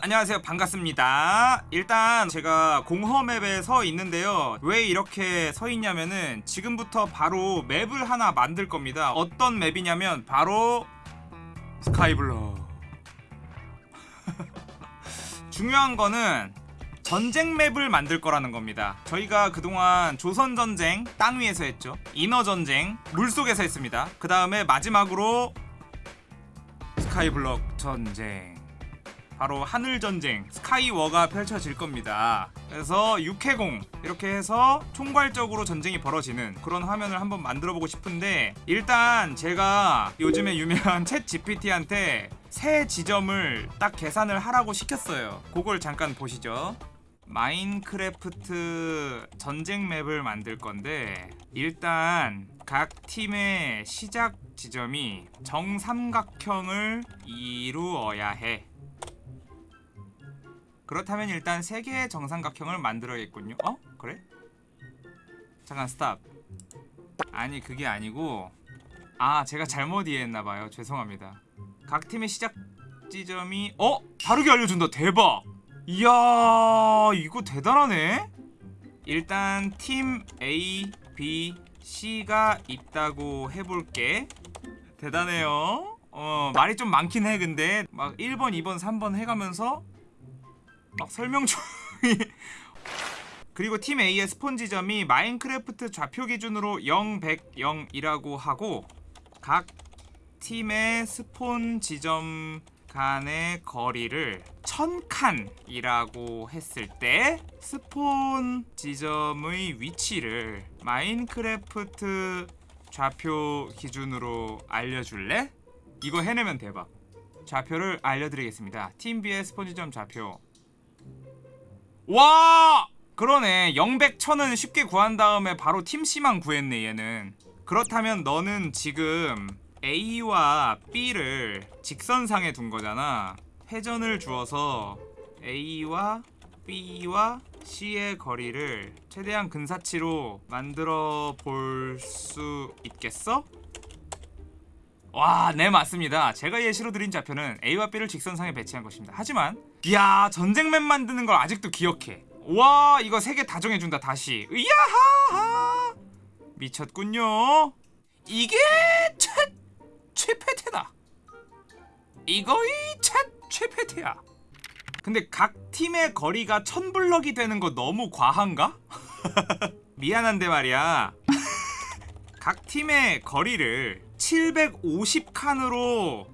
안녕하세요. 반갑습니다. 일단 제가 공허맵에 서 있는데요. 왜 이렇게 서 있냐면은 지금부터 바로 맵을 하나 만들 겁니다. 어떤 맵이냐면 바로 스카이블럭 중요한 거는 전쟁 맵을 만들 거라는 겁니다. 저희가 그동안 조선전쟁 땅 위에서 했죠. 인어전쟁 물속에서 했습니다. 그 다음에 마지막으로 스카이블럭 전쟁 바로 하늘전쟁 스카이워가 펼쳐질 겁니다. 그래서 육해공 이렇게 해서 총괄적으로 전쟁이 벌어지는 그런 화면을 한번 만들어보고 싶은데 일단 제가 요즘에 유명한 챗 GPT한테 새 지점을 딱 계산을 하라고 시켰어요. 그걸 잠깐 보시죠. 마인크래프트 전쟁 맵을 만들 건데 일단 각 팀의 시작 지점이 정삼각형을 이루어야 해 그렇다면 일단 3개의 정삼각형을 만들어야겠군요. 어? 그래? 잠깐 스탑 아니 그게 아니고. 아 제가 잘못 이해했나봐요. 죄송합니다. 각 팀의 시작 지점이 어? 다르게 알려준다. 대박! 이야 이거 대단하네. 일단 팀 A, B, C가 있다고 해볼게. 대단해요. 어 말이 좀 많긴 해 근데. 막 1번 2번 3번 해가면서 막 설명 중이 그리고 팀 A의 spawn 지점이 마인크래프트 좌표 기준으로 0, 100, 0이라고 하고 각 팀의 spawn 지점 간의 거리를 1000칸이라고 했을 때 spawn 지점의 위치를 마인크래프트 좌표 기준으로 알려줄래? 이거 해내면 대박. 좌표를 알려드리겠습니다. 팀 B의 스폰 지점 좌표 와! 그러네 0백 1000은 쉽게 구한 다음에 바로 팀 C만 구했네 얘는 그렇다면 너는 지금 A와 B를 직선상에 둔 거잖아 회전을 주어서 A와 B와 C의 거리를 최대한 근사치로 만들어 볼 수 있겠어? 와, 네 맞습니다. 제가 예시로 드린 좌표는 A와 B를 직선상에 배치한 것입니다. 하지만 이야, 전쟁맵 만드는 걸 아직도 기억해. 와, 이거 세 개 다 정해준다, 다시. 이야하! 미쳤군요. 이게 최, 최패태다. 이거이 최, 최패태야. 근데 각 팀의 거리가 천블럭이 되는 거 너무 과한가? 미안한데 말이야. 각 팀의 거리를 750칸으로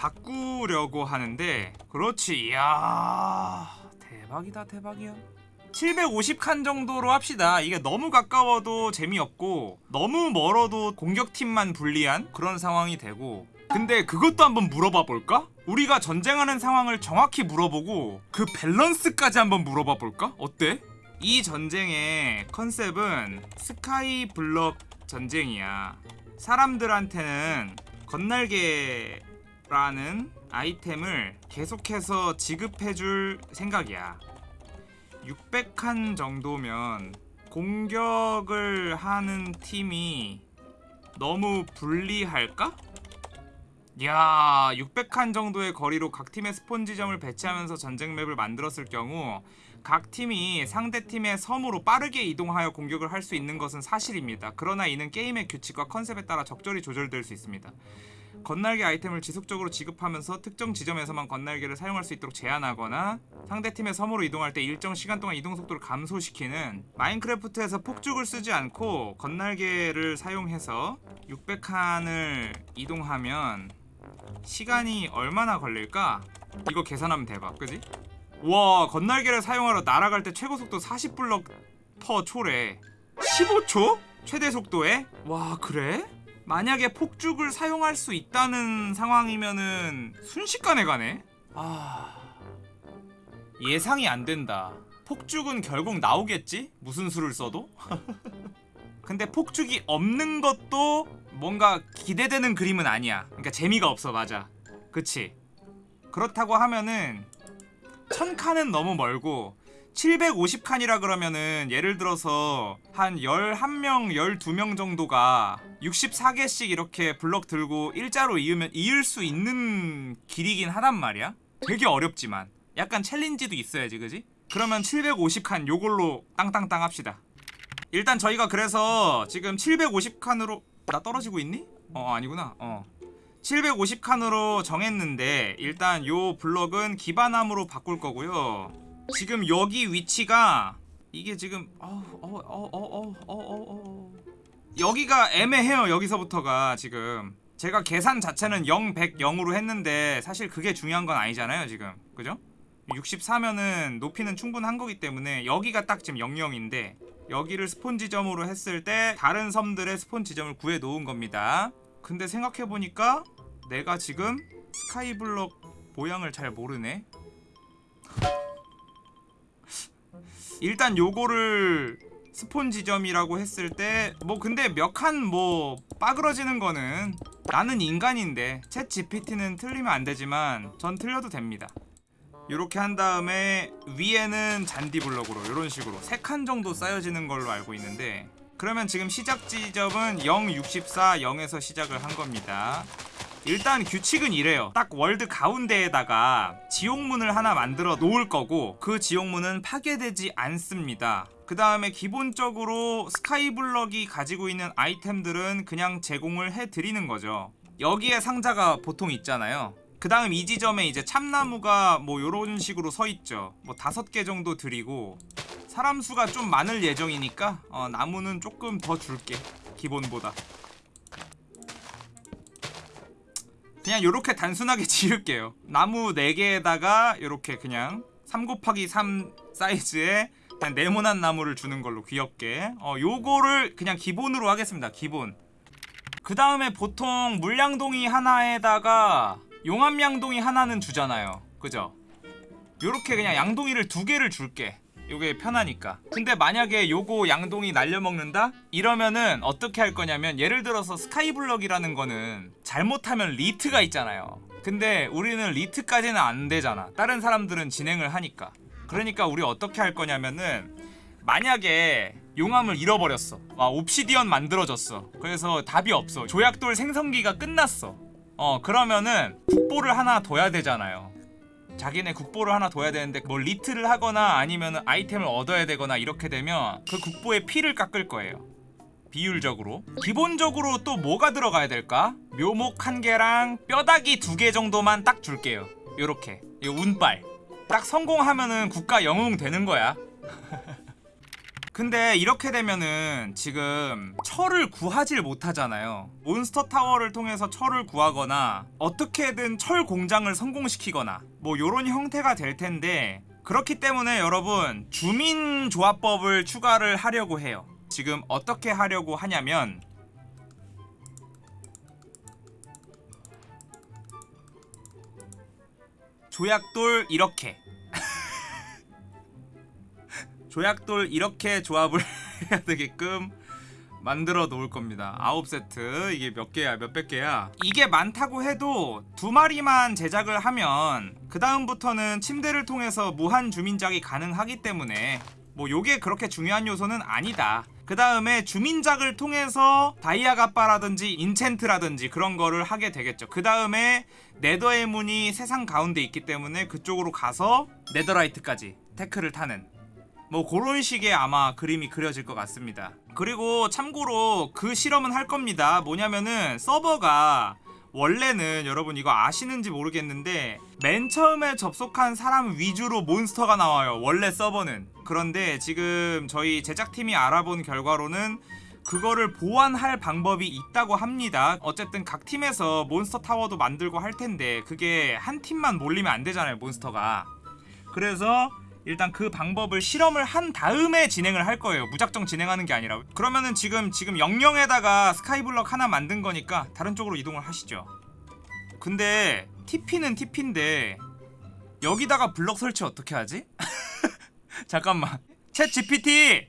바꾸려고 하는데 그렇지 이야 대박이다 대박이야 750칸 정도로 합시다 이게 너무 가까워도 재미없고 너무 멀어도 공격팀만 불리한 그런 상황이 되고 근데 그것도 한번 물어봐 볼까? 우리가 전쟁하는 상황을 정확히 물어보고 그 밸런스까지 한번 물어봐 볼까? 어때? 이 전쟁의 컨셉은 스카이 블럭 전쟁이야 사람들한테는 건날개 라는 아이템을 계속해서 지급해줄 생각이야 600칸 정도면 공격을 하는 팀이 너무 불리할까? 야 600칸 정도의 거리로 각 팀의 스폰 지점을 배치하면서 전쟁 맵을 만들었을 경우 각 팀이 상대 팀의 섬으로 빠르게 이동하여 공격을 할 수 있는 것은 사실입니다. 그러나 이는 게임의 규칙과 컨셉에 따라 적절히 조절될 수 있습니다. 건날개 아이템을 지속적으로 지급하면서 특정 지점에서만 건날개를 사용할 수 있도록 제한하거나 상대팀의 섬으로 이동할 때 일정 시간 동안 이동 속도를 감소시키는 마인크래프트에서 폭죽을 쓰지 않고 건날개를 사용해서 600칸을 이동하면 시간이 얼마나 걸릴까? 이거 계산하면 대박 그지? 와 건날개를 사용하러 날아갈 때 최고 속도 40블럭 퍼 초래 15초? 최대 속도에? 와 그래? 만약에 폭죽을 사용할 수 있다는 상황이면은 순식간에 가네? 아... 예상이 안 된다 폭죽은 결국 나오겠지? 무슨 수를 써도? 근데 폭죽이 없는 것도 뭔가 기대되는 그림은 아니야 그러니까 재미가 없어 맞아 그치? 그렇다고 하면은 1000칸은 너무 멀고 750칸이라 그러면은 예를 들어서 한 11명, 12명 정도가 64개씩 이렇게 블럭 들고 일자로 이으면 이을 수 있는 길이긴 하단 말이야. 되게 어렵지만. 약간 챌린지도 있어야지 그지? 그러면 750칸 요걸로 땅땅땅 합시다. 일단 저희가 그래서 지금 750칸으로 나 떨어지고 있니? 어 아니구나. 어. 750칸으로 정했는데 일단 요 블럭은 기반함으로 바꿀 거고요 지금 여기 위치가 이게 지금 어, 어어어어어어어 여기가 애매해요 여기서부터가 지금. 제가 계산 자체는 0, 100, 0으로 했는데 사실 그게 중요한 건 아니잖아요 지금. 그죠? 64면은 높이는 충분한 거기 때문에 여기가 딱 지금 00인데 여기를 스폰 지점으로 했을 때 다른 섬들의 스폰 지점을 구해 놓은 겁니다. 근데 생각해보니까 내가 지금 스카이블럭 모양을 잘 모르네 일단 요거를 스폰 지점이라고 했을 때 뭐 근데 몇 칸 뭐 빠그러지는 거는 나는 인간인데 챗 GPT는 틀리면 안 되지만 전 틀려도 됩니다. 이렇게 한 다음에 위에는 잔디 블럭으로 이런 식으로 3칸 정도 쌓여지는 걸로 알고 있는데 그러면 지금 시작 지점은 0, 64, 0에서 시작을 한 겁니다 일단 규칙은 이래요. 딱 world 가운데에다가 지옥문을 하나 만들어 놓을 거고 그 지옥문은 파괴되지 않습니다. 그 다음에 기본적으로 스카이블럭이 가지고 있는 아이템들은 그냥 제공을 해드리는 거죠. 여기에 상자가 보통 있잖아요. 그 다음 이 지점에 이제 참나무가 뭐 요런 식으로 서 있죠. 뭐 다섯 개 정도 드리고 사람 수가 좀 많을 예정이니까 어, 나무는 조금 더 줄게 기본보다 그냥 요렇게 단순하게 지을게요. 나무 4개에다가 요렇게 그냥 3 곱하기 3 사이즈의 그냥 네모난 나무를 주는 걸로 귀엽게. 어 요거를 그냥 기본으로 하겠습니다. 기본. 그 다음에 보통 물량동이 하나에다가 용암양동이 하나는 주잖아요. 그죠? 요렇게 그냥 양동이를 두 개를 줄게 요게 편하니까. 근데 만약에 요거 양동이 날려먹는다? 이러면은 어떻게 할 거냐면 예를 들어서 스카이블럭이라는 거는 잘못하면 리트가 있잖아요. 근데 우리는 리트까지는 안 되잖아. 다른 사람들은 진행을 하니까. 그러니까 우리 어떻게 할 거냐면은 만약에 용암을 잃어버렸어. 아 obsidian 만들어졌어. 그래서 답이 없어. 조약돌 생성기가 끝났어. 어 그러면은 국보를 하나 둬야 되잖아요 자기네 국보를 하나 둬야 되는데 뭐 리트를 하거나 아니면 아이템을 얻어야 되거나 이렇게 되면 그 국보의 피를 깎을 거예요. 비율적으로. 기본적으로 또 뭐가 들어가야 될까? 묘목 한 개랑 뼈다귀 두 개 정도만 딱 줄게요. 요렇게. 이 운빨. 딱 성공하면은 국가 영웅 되는 거야 근데 이렇게 되면은 지금 철을 구하질 못하잖아요. 몬스터 타워를 통해서 철을 구하거나 어떻게든 철 공장을 성공시키거나 뭐 요런 형태가 될 텐데 그렇기 때문에 여러분 주민 조합법을 추가를 하려고 해요. 지금 어떻게 하려고 하냐면 조약돌 이렇게 조약돌 이렇게 조합을 해야 되게끔 만들어 놓을 겁니다. 아홉 세트. 이게 몇 개야 몇백 개야? 이게 많다고 해도 두 마리만 제작을 하면 그 다음부터는 침대를 통해서 무한 주민작이 가능하기 때문에 뭐 요게 그렇게 중요한 요소는 아니다. 그 다음에 주민작을 통해서 다이아가빠라든지 인챈트라든지 그런 거를 하게 되겠죠. 그 다음에 네더의 문이 세상 가운데 있기 때문에 그쪽으로 가서 netherite까지 테크를 타는 뭐 그런 식의 아마 그림이 그려질 것 같습니다. 그리고 참고로 그 실험은 할 겁니다. 뭐냐면은 서버가 원래는 여러분 이거 아시는지 모르겠는데 맨 처음에 접속한 사람 위주로 몬스터가 나와요. 원래 서버는. 그런데 지금 저희 제작팀이 알아본 결과로는 그거를 보완할 방법이 있다고 합니다. 어쨌든 각 팀에서 몬스터 타워도 만들고 할 텐데 그게 한 팀만 몰리면 안 되잖아요 몬스터가. 그래서 일단 그 방법을 실험을 한 다음에 진행을 할 거예요. 무작정 진행하는 게 아니라. 그러면은 지금 지금 영영에다가 스카이블럭 하나 만든 거니까 다른 쪽으로 이동을 하시죠. 근데 TP는 TP인데 여기다가 블럭 설치 어떻게 하지? 잠깐만. 챗 GPT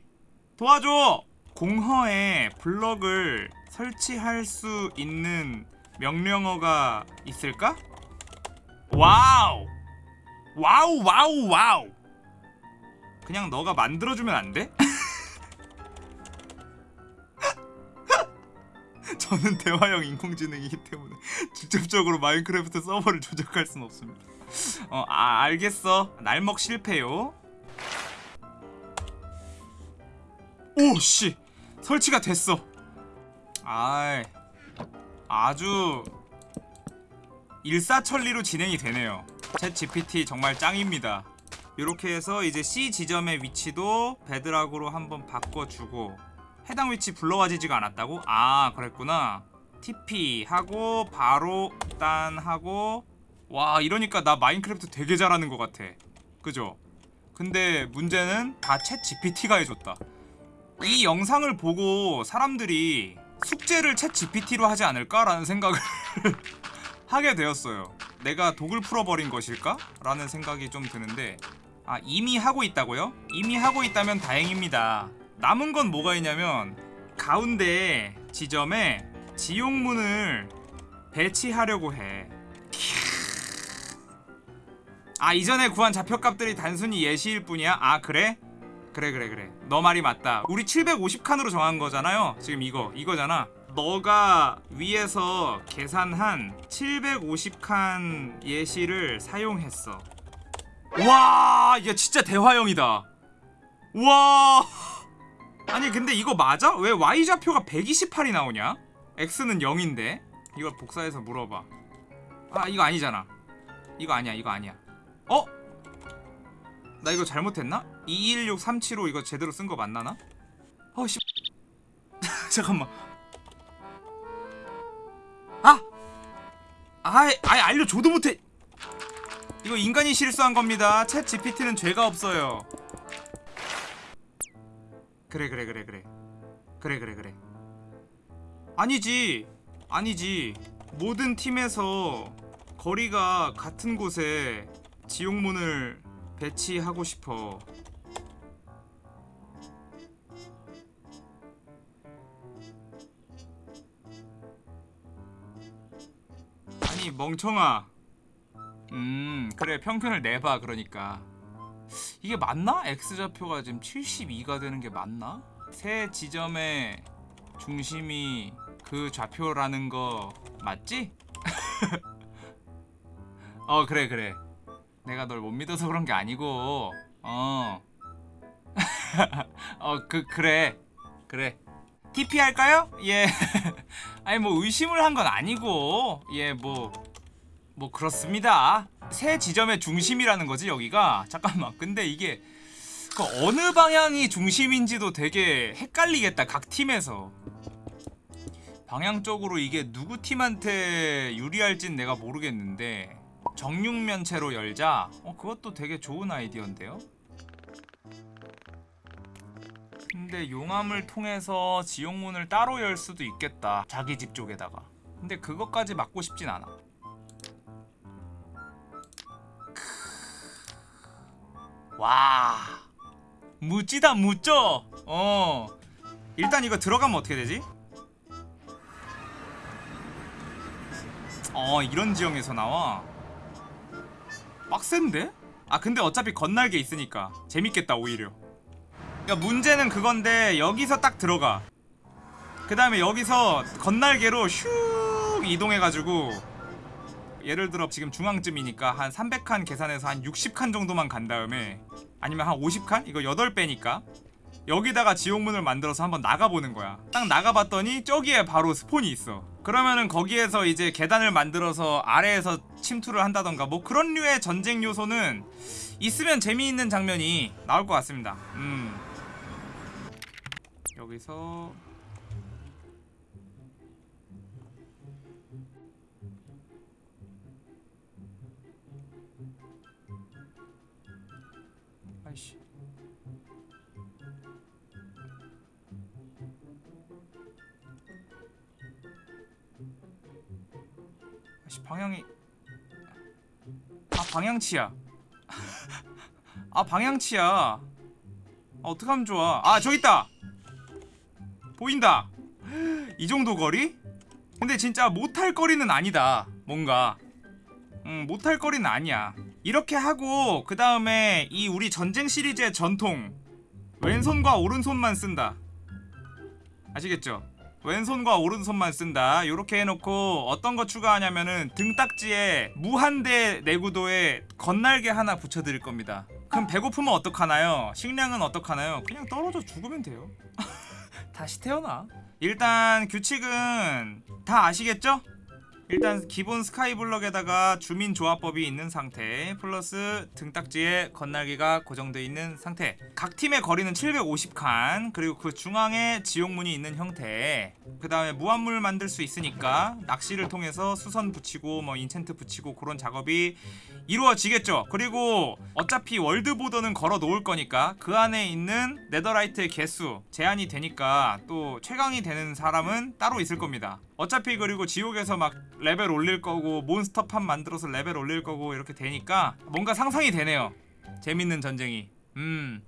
도와줘! 공허에 블럭을 설치할 수 있는 명령어가 있을까? 와우! 와우 와우 와우 그냥 너가 만들어주면 안 돼? 저는 대화형 인공지능이기 때문에 직접적으로 마인크래프트 서버를 조작할 순 없습니다 어, 아, 알겠어. 날먹 실패요. 오, 씨. 설치가 됐어. 아이. 아주 일사천리로 진행이 되네요. 챗 GPT 정말 짱입니다. 이렇게 해서 이제 C 지점의 위치도 베드락으로 한번 바꿔주고 해당 위치 불러와지지가 않았다고? 아 그랬구나. TP 하고 바로 딴 하고 와 이러니까 나 마인크래프트 되게 잘하는 것 같아. 그죠? 근데 문제는 다 챗 GPT가 해줬다. 이 영상을 보고 사람들이 숙제를 챗 GPT로 하지 않을까라는 생각을 하게 되었어요. 내가 독을 풀어버린 것일까? 라는 생각이 좀 드는데 아 이미 하고 있다고요? 이미 하고 있다면 다행입니다. 남은 건 뭐가 있냐면 가운데 지점에 지용문을 배치하려고 해. 아 이전에 구한 좌표값들이 단순히 예시일 뿐이야? 아 그래? 그래 그래 그래 너 말이 맞다 우리 750칸으로 정한 거잖아요 지금 이거 이거잖아 너가 위에서 계산한 750칸 예시를 사용했어 와 이게 진짜 대화형이다 와 아니 근데 이거 맞아? 왜 Y좌표가 128이 나오냐? X는 0인데 이걸 복사해서 물어봐 아 이거 아니잖아 이거 아니야 이거 아니야 어? 나 이거 잘못했나? 216375 이거 제대로 쓴 거 맞나나? 어씨 잠깐만 아! 아이 아이 알려줘도 못해 이거 인간이 실수한 겁니다. 챗 GPT는 죄가 없어요. 그래 그래 그래 그래. 그래 그래 그래. 아니지 아니지. 모든 팀에서 거리가 같은 곳에 지옥문을 배치하고 싶어. 아니 멍청아 음 그래 평균을 내봐 그러니까 이게 맞나? X좌표가 지금 72가 되는 게 맞나? 세 지점의 중심이 그 좌표라는 거 맞지? 어 그래 그래 내가 널 못 믿어서 그런 게 아니고 어. 어, 그 그래. 그래. TP 할까요? 예. 아니 뭐 의심을 한 건 아니고 예, 뭐 뭐 그렇습니다. 새 지점의 중심이라는 거지, 여기가. 잠깐만. 근데 이게 그 어느 방향이 중심인지도 되게 헷갈리겠다. 각 팀에서. 방향적으로 이게 누구 팀한테 유리할진 내가 모르겠는데 정육면체로 열자? 어 그것도 되게 좋은 아이디어인데요? 근데 용암을 통해서 지옥문을 따로 열 수도 있겠다 자기 집 쪽에다가 근데 그것까지 막고 싶진 않아 와 무찌다 무쪄 어. 일단 이거 들어가면 어떻게 되지? 어 이런 지형에서 나와? 빡센데? 아 근데 어차피 건날개 있으니까 재밌겠다 오히려. 그러니까 문제는 그건데 여기서 딱 들어가. 그 다음에 여기서 건날개로 슉 이동해가지고 예를 들어 지금 중앙쯤이니까 한 300칸 계산해서 한 60칸 정도만 간 다음에 아니면 한 50칸? 이거 8배니까 여기다가 지옥문을 만들어서 한번 나가보는 거야. 딱 나가봤더니 저기에 바로 스폰이 있어. 그러면은 거기에서 이제 계단을 만들어서 아래에서 침투를 한다던가 뭐 그런 류의 전쟁 요소는 있으면 재미있는 장면이 나올 것 같습니다. 음. 여기서 방향이 아 방향치야. 아 방향치야. 아, 어떡하면 좋아. 아 저기 있다. 보인다. 이 정도 거리? 근데 진짜 못할 거리는 아니다 뭔가. 음 못할 거리는 아니야. 이렇게 하고 그 다음에 이 우리 전쟁 시리즈의 전통 왼손과 오른손만 쓴다. 아시겠죠? 왼손과 오른손만 쓴다 요렇게 해놓고 어떤 거 추가하냐면은 등딱지에 무한대 내구도에 건날개 하나 붙여드릴 겁니다 그럼 배고프면 어떡하나요? 식량은 어떡하나요? 그냥 떨어져 죽으면 돼요 다시 태어나 일단 규칙은 다 아시겠죠? 일단 기본 스카이블럭에다가 주민 조합법이 있는 상태 플러스 등딱지에 건날개가 고정되어 있는 상태. 각 팀의 거리는 750칸 그리고 그 중앙에 지옥문이 있는 형태. 그 다음에 무한물 만들 수 있으니까 낚시를 통해서 수선 붙이고 뭐 enchant 붙이고 그런 작업이 이루어지겠죠. 그리고 어차피 world border는 걸어 놓을 거니까 그 안에 있는 netherite의 개수 제한이 되니까 또 최강이 되는 사람은 따로 있을 겁니다. 어차피 그리고 지옥에서 막 레벨 올릴 거고 몬스터판 만들어서 레벨 올릴 거고 이렇게 되니까 뭔가 상상이 되네요. 재밌는 전쟁이. 음.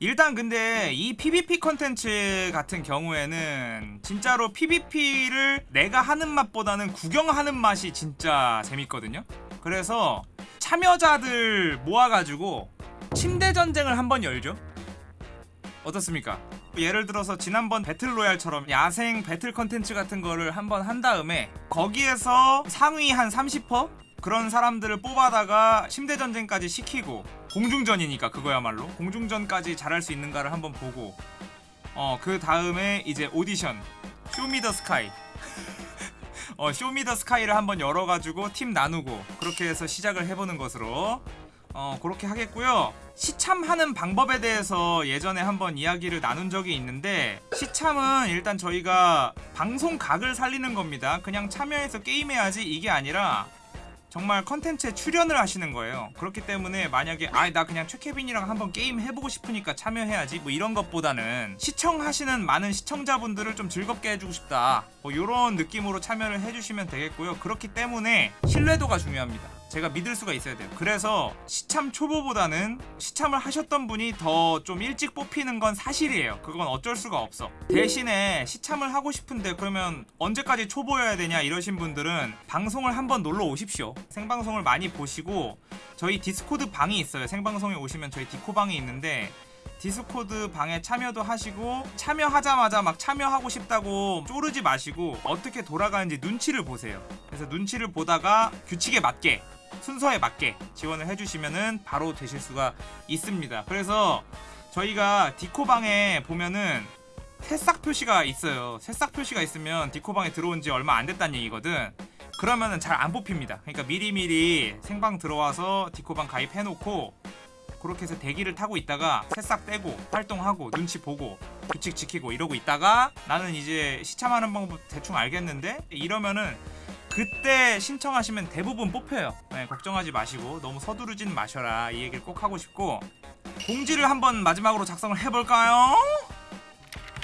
일단 근데 이 PVP 컨텐츠 같은 경우에는 진짜로 PVP를 내가 하는 맛보다는 구경하는 맛이 진짜 재밌거든요. 그래서 참여자들 모아가지고 침대 전쟁을 한번 열죠. 어떻습니까? 예를 들어서 지난번 배틀로얄처럼 야생 배틀 컨텐츠 같은 거를 한번 한 다음에 거기에서 상위 한 30% 그런 사람들을 뽑아다가 침대 전쟁까지 시키고 공중전이니까 그거야말로. 공중전까지 잘할 수 있는가를 한번 보고 어 그 다음에 이제 오디션 쇼미더 스카이 어 쇼미더 스카이를 한번 열어가지고 팀 나누고 그렇게 해서 시작을 해보는 것으로 어 그렇게 하겠고요. 시참하는 방법에 대해서 예전에 한번 이야기를 나눈 적이 있는데 시참은 일단 저희가 방송 각을 살리는 겁니다. 그냥 참여해서 게임해야지 이게 아니라 정말 컨텐츠에 출연을 하시는 거예요. 그렇기 때문에 만약에 아 나 그냥 최케빈이랑 한번 게임 해보고 싶으니까 참여해야지 뭐 이런 것보다는 시청하시는 많은 시청자분들을 좀 즐겁게 해주고 싶다. 뭐 이런 느낌으로 참여를 해주시면 되겠고요. 그렇기 때문에 신뢰도가 중요합니다 제가 믿을 수가 있어야 돼요. 그래서 시참 초보보다는 시참을 하셨던 분이 더 좀 일찍 뽑히는 건 사실이에요. 그건 어쩔 수가 없어. 대신에 시참을 하고 싶은데 그러면 언제까지 초보여야 되냐 이러신 분들은 방송을 한번 놀러 오십시오. 생방송을 많이 보시고 저희 디스코드 방이 있어요. 생방송에 오시면 저희 디코방이 있는데 디스코드 방에 참여도 하시고 참여하자마자 막 참여하고 싶다고 쪼르지 마시고 어떻게 돌아가는지 눈치를 보세요. 그래서 눈치를 보다가 규칙에 맞게 순서에 맞게 지원을 해주시면은 바로 되실 수가 있습니다. 그래서 저희가 디코방에 보면은 새싹 표시가 있어요. 새싹 표시가 있으면 디코방에 들어온 지 얼마 안 됐다는 얘기거든. 그러면은 잘 안 뽑힙니다. 그러니까 미리미리 생방 들어와서 디코방 가입해놓고 그렇게 해서 대기를 타고 있다가 새싹 떼고 활동하고 눈치 보고 규칙 지키고 이러고 있다가 나는 이제 시참하는 방법 대충 알겠는데 이러면은 그때 신청하시면 대부분 뽑혀요. 네, 걱정하지 마시고 너무 서두르진 마셔라. 이 얘기를 꼭 하고 싶고. 공지를 한번 마지막으로 작성을 해볼까요?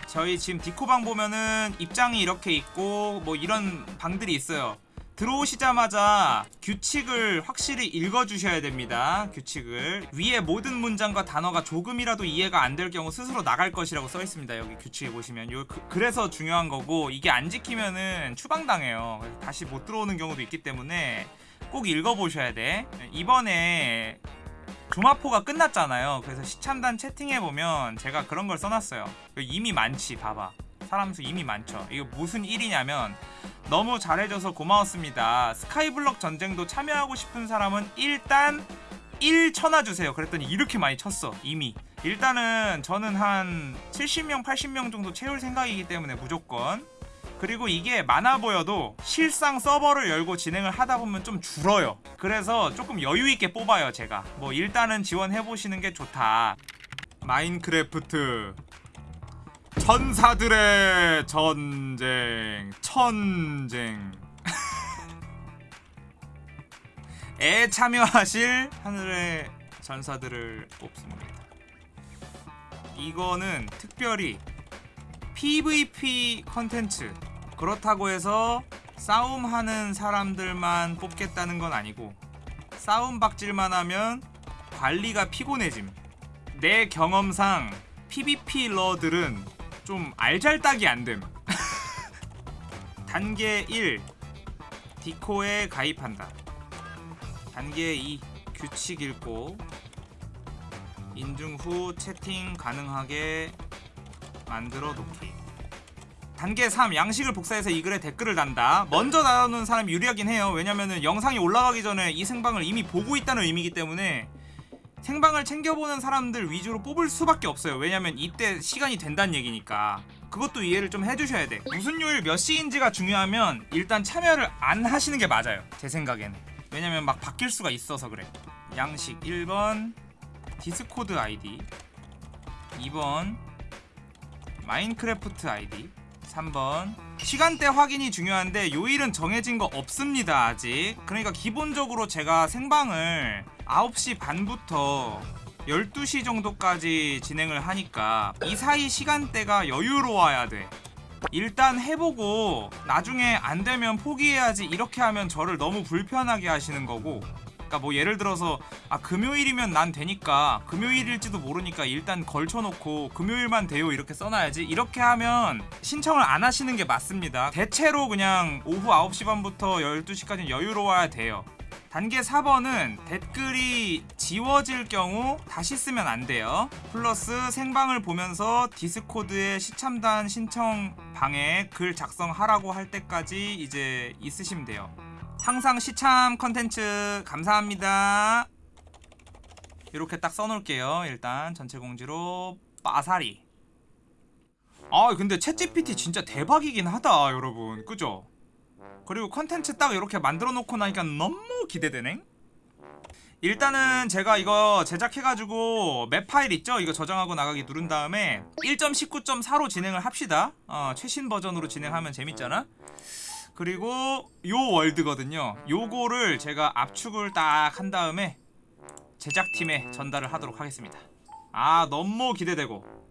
저희 지금 디코방 보면은 입장이 이렇게 있고 뭐 이런 방들이 있어요 들어오시자마자 규칙을 확실히 읽어주셔야 됩니다. 규칙을 위에 모든 문장과 단어가 조금이라도 이해가 안 될 경우 스스로 나갈 것이라고 써 있습니다. 여기 규칙에 보시면 요 그, 래서 중요한 거고 이게 안 지키면은 추방당해요. 그래서 다시 못 들어오는 경우도 있기 때문에 꼭 읽어보셔야 돼. 이번에 조마포가 끝났잖아요. 그래서 시참단 채팅해 보면 제가 그런 걸 써놨어요. 이미 많지, 봐봐. 사람 수 이미 많죠. 이거 무슨 일이냐면 너무 잘해줘서 고마웠습니다. 스카이블럭 전쟁도 참여하고 싶은 사람은 일단 1 쳐놔주세요. 그랬더니 이렇게 많이 쳤어 이미. 일단은 저는 한 70명 80명 정도 채울 생각이기 때문에 무조건 그리고 이게 많아 보여도 실상 서버를 열고 진행을 하다 보면 좀 줄어요. 그래서 조금 여유 있게 뽑아요, 제가. 뭐 일단은 지원해 보시는 게 좋다. 마인크래프트 천사들의 전쟁 천쟁. 에 참여하실 하늘의 전사들을 뽑습니다. 이거는 특별히 PVP 컨텐츠. 그렇다고 해서 싸움하는 사람들만 뽑겠다는 건 아니고 싸움 박질만 하면 관리가 피곤해짐. 내 경험상 PVP 러들은 좀 알잘딱이 안됨. 단계 1 디코에 가입한다. 단계 2 규칙 읽고 인증 후 채팅 가능하게 만들어 놓기. 단계 3 양식을 복사해서 이 글에 댓글을 단다. 먼저 나오는 사람이 유리하긴 해요. 왜냐면은 영상이 올라가기 전에 이 생방을 이미 보고 있다는 의미이기 때문에 생방을 챙겨보는 사람들 위주로 뽑을 수밖에 없어요. 왜냐면 이때 시간이 된다는 얘기니까. 그것도 이해를 좀 해주셔야 돼. 무슨 요일 몇 시인지가 중요하면 일단 참여를 안 하시는 게 맞아요. 제 생각에는. 왜냐면 막 바뀔 수가 있어서 그래. 양식 1번 디스코드 아이디 2번 마인크래프트 아이디 3번. 시간대 확인이 중요한데 요일은 정해진 거 없습니다 아직. 그러니까 기본적으로 제가 생방을 9시 반부터 12시 정도까지 진행을 하니까 이 사이 시간대가 여유로워야 돼. 일단 해보고 나중에 안 되면 포기해야지 이렇게 하면 저를 너무 불편하게 하시는 거고. 그러니까 뭐 예를 들어서 아 금요일이면 난 되니까 금요일일지도 모르니까 일단 걸쳐놓고 금요일만 돼요 이렇게 써놔야지. 이렇게 하면 신청을 안 하시는 게 맞습니다. 대체로 그냥 오후 9시 반부터 12시까지 여유로워야 돼요 단계 4번은 댓글이 지워질 경우 다시 쓰면 안 돼요. 플러스 생방을 보면서 디스코드에 시참단 신청 방에 글 작성하라고 할 때까지 이제 있으시면 돼요. 항상 시참 컨텐츠 감사합니다. 이렇게 딱 써놓을게요. 일단 전체 공지로 빠사리. 아 근데 챗GPT 진짜 대박이긴 하다 여러분 그죠? 그리고 컨텐츠 딱 이렇게 만들어 놓고 나니까 너무 기대되네. 일단은 제가 이거 제작해가지고 맵 파일 있죠? 이거 저장하고 나가기 누른 다음에 1.19.4로 진행을 합시다. 어, 최신 버전으로 진행하면 재밌잖아. 그리고 요 월드거든요. 요거를 제가 압축을 딱 한 다음에 제작팀에 전달을 하도록 하겠습니다. 아 너무 기대되고